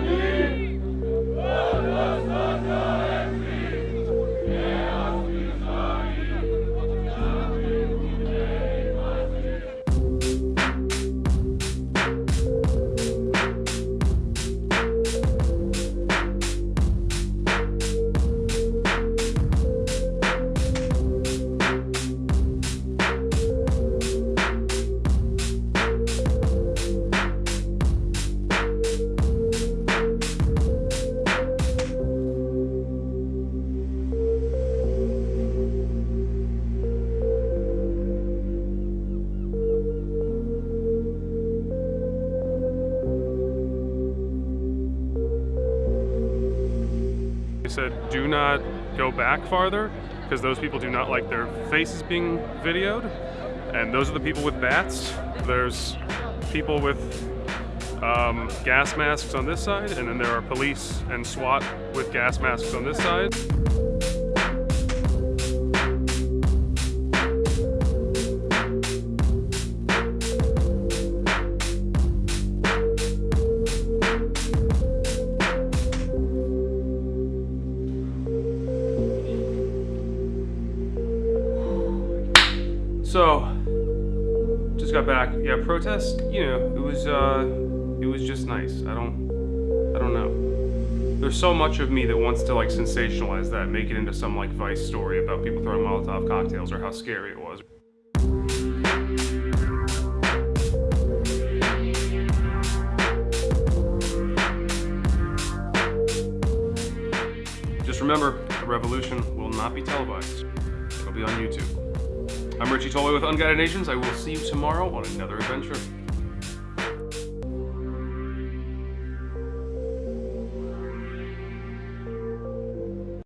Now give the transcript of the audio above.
Amerykani Said do not go back farther because those people do not like their faces being videoed. And those are the people with bats. There's people with um, gas masks on this side, and then there are police and SWAT with gas masks on this side. So, just got back. Yeah, protest. You know, it was uh, it was just nice. I don't, I don't know. There's so much of me that wants to like sensationalize that, make it into some like Vice story about people throwing Molotov cocktails or how scary it was. Just remember, the revolution will not be televised. It'll be on YouTube. I'm Richie Tolway with Unguided Nations. I will see you tomorrow on another adventure.